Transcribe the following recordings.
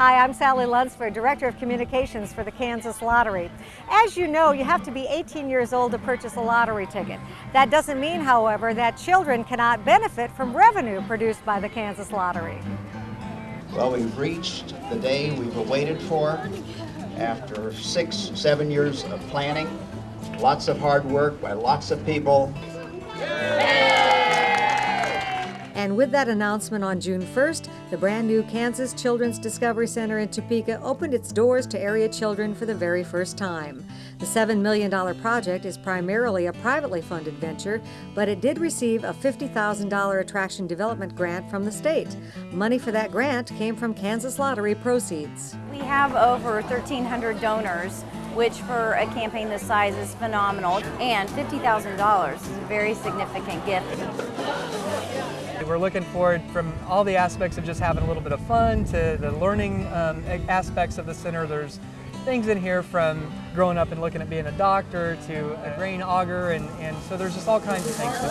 Hi, I'm Sally Lunsford, Director of Communications for the Kansas Lottery. As you know, you have to be 18 years old to purchase a lottery ticket. That doesn't mean, however, that children cannot benefit from revenue produced by the Kansas Lottery. Well, we've reached the day we've awaited for after six, seven years of planning, lots of hard work by lots of people. And with that announcement on June 1st, the brand new Kansas Children's Discovery Center in Topeka opened its doors to area children for the very first time. The $7 million project is primarily a privately funded venture, but it did receive a $50,000 attraction development grant from the state. Money for that grant came from Kansas Lottery proceeds. We have over 1,300 donors which for a campaign this size is phenomenal, and $50,000 is a very significant gift. We're looking forward from all the aspects of just having a little bit of fun to the learning um, aspects of the center. There's things in here from growing up and looking at being a doctor to a grain auger, and, and so there's just all kinds of things to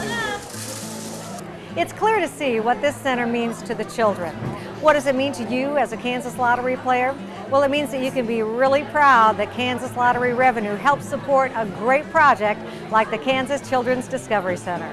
do. It's clear to see what this center means to the children. What does it mean to you as a Kansas Lottery player? Well, it means that you can be really proud that Kansas Lottery revenue helps support a great project like the Kansas Children's Discovery Center.